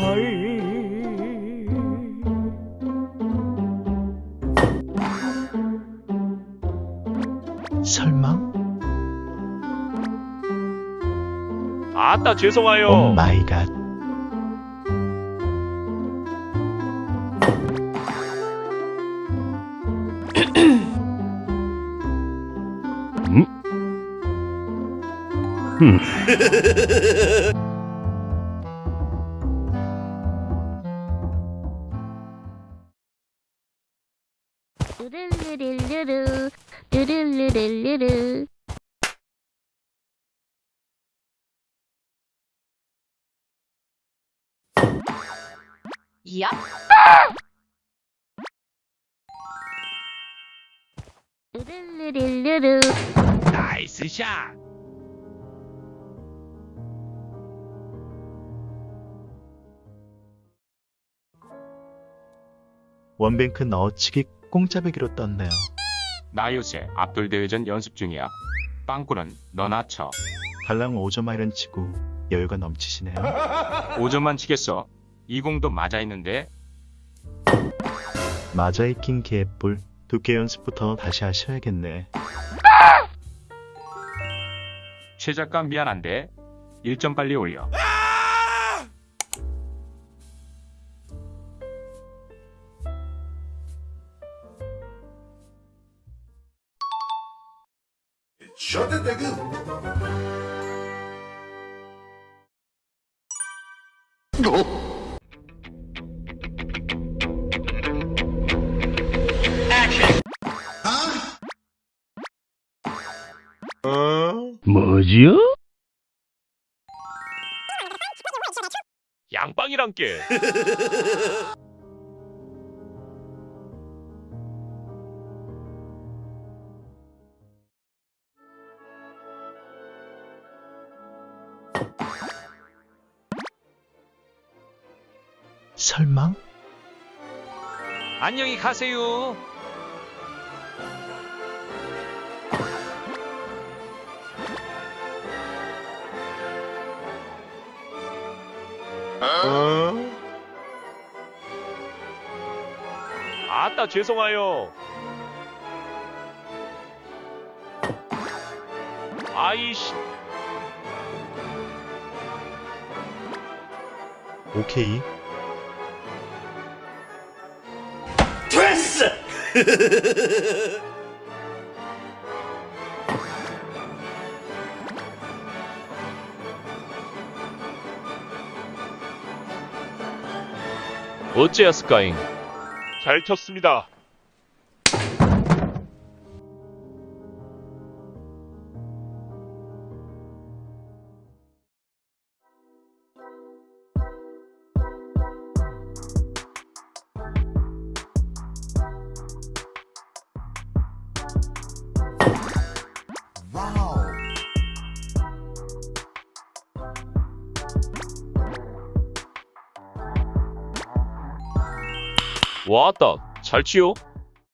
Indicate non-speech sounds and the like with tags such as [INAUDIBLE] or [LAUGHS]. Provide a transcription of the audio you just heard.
헐. 설마? 아따 죄송해요. 오 마이 갓. 르 [LAUGHS] [LAUGHS] 르르르르 르 르르르르르 야! 르르르르르 nice shot. one bank 넣어치기 공짜배기로 떴네요. 나 요새 앞돌 대회전 연습 중이야. 빵꾸는 너나 쳐. 달랑 5점 high run 치고 여유가 넘치시네요. [LAUGHS] 5점만 치겠어. 이 공도 맞아 있는데 맞아 익힌 개뿔. 두께 연습부터 다시 하셔야겠네. 최 작가 미안한데 1점 빨리 올려. 뭐지요? 양빵이란 게. [LAUGHS] 설마? 안녕히 가세요. 아따 죄송해요. 아이씨. 오케이. 어째였을까잉? 잘 쳤습니다. 왔다. 잘 치요.